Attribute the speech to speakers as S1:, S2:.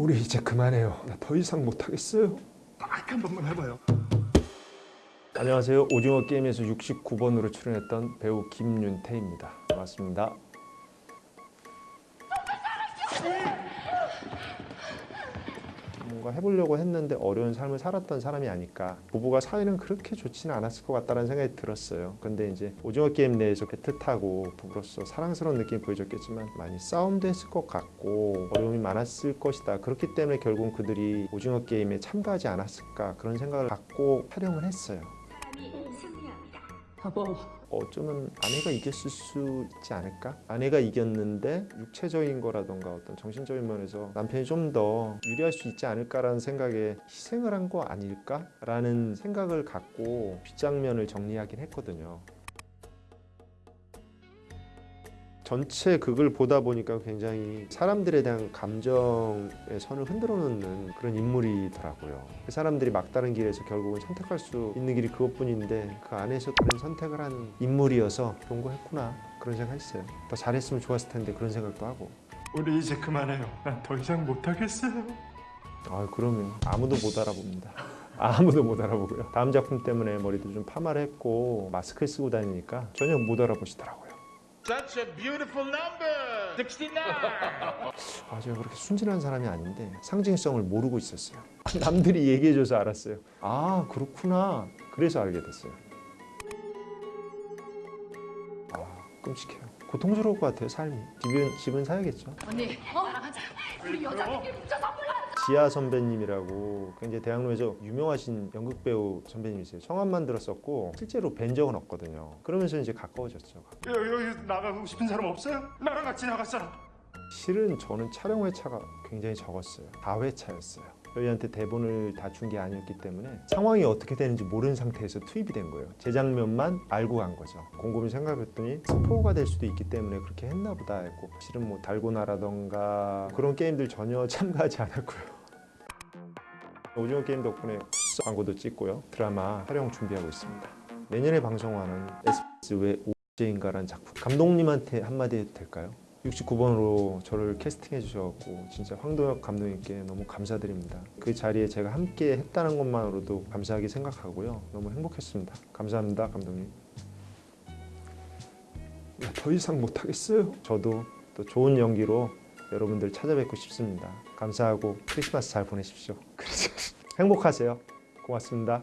S1: 우리 이제 그만해요. 나 더 이상 못하겠어요.
S2: 딱한 번만 해봐요.
S1: 안녕하세요. 오징어 게임에서 69번으로 출연했던 배우 김윤태입니다. 반갑습니다. 뭔가 해보려고 했는데 어려운 삶을 살았던 사람이 아닐까. 부부가 사이는 그렇게 좋지는 않았을 것 같다는 생각이 들었어요. 근데 이제 오징어 게임 내에서 배틀타고 부부로서 사랑스러운 느낌이 보여줬겠지만 많이 싸움도 했을 것 같고 어려움이 많았을 것이다. 그렇기 때문에 결국 그들이 오징어 게임에 참가하지 않았을까 그런 생각을 갖고 촬영을 했어요
S3: 여보,
S1: 어쩌면 아내가 이겼을 수 있지 않을까? 아내가 이겼는데 육체적인 거라던가 어떤 정신적인 면에서 남편이 좀 더 유리할 수 있지 않을까라는 생각에 희생을 한 거 아닐까라는 생각을 갖고 뒷장면을 정리하긴 했거든요. 전체 극을 보다 보니까 굉장히 사람들에 대한 감정의 선을 흔들어 놓는 그런 인물이더라고요. 그 사람들이 막다른 길에서 결국은 선택할 수 있는 길이 그것뿐인데 그 안에서 그런 선택을 한 인물이어서 그런 거 했구나 그런 생각 했어요. 더 잘했으면 좋았을 텐데 그런 생각도 하고.
S2: 우리 이제 그만해요. 난 더 이상 못하겠어요.
S1: 아 그러면 아무도 못 알아봅니다. 아무도 못 알아보고요. 다음 작품 때문에 머리도 좀 파마를 했고 마스크를 쓰고 다니니까 전혀 못 알아보시더라고요.
S4: Such a beautiful number! 69!
S1: 아, 제가 그렇게 순진한 사람이 아닌데 상징성을 모르고 있었어요. 남들이 얘기해줘서 알았어요. 아, 그렇구나. 그래서 알게 됐어요. 아, 끔찍해요. 고통스러울 것 같아요, 삶이. 집은, 집은 사야겠죠.
S3: 언니, 하자. 우리 여자들끼리 뭉쳐서 몰라.
S1: 지아 선배님이라고 굉장히 대학로에서 유명하신 연극 배우 선배님이세요. 성함만 들었었고 실제로 뵌 적은 없거든요. 그러면서 이제 가까워졌죠.
S2: 여기, 여기 나가고 싶은 사람 없어요? 나랑 같이 사람.
S1: 실은 저는 촬영 회차가 굉장히 적었어요. 4회차였어요. 저희한테 대본을 다 준 게 아니었기 때문에 상황이 어떻게 되는지 모르는 상태에서 투입이 된 거예요. 제 장면만 알고 간 거죠. 곰곰이 생각했더니 스포가 될 수도 있기 때문에 그렇게 했나 보다 했고 실은 뭐 달고나라던가 그런 게임들 전혀 참가하지 않았고요. 오징어 게임 덕분에 광고도 찍고요. 드라마 촬영 준비하고 있습니다. 내년에 방송하는 SBS 왜 오제인가라는 작품 감독님한테 한마디 해도 될까요? 69번으로 저를 캐스팅해 주셔서 진짜 황도혁 감독님께 너무 감사드립니다. 그 자리에 제가 함께 했다는 것만으로도 감사하게 생각하고요. 너무 행복했습니다. 감사합니다, 감독님. 더 이상 못하겠어요. 저도 또 좋은 연기로 여러분들 찾아뵙고 싶습니다. 감사하고 크리스마스 잘 보내십시오. 행복하세요. 고맙습니다.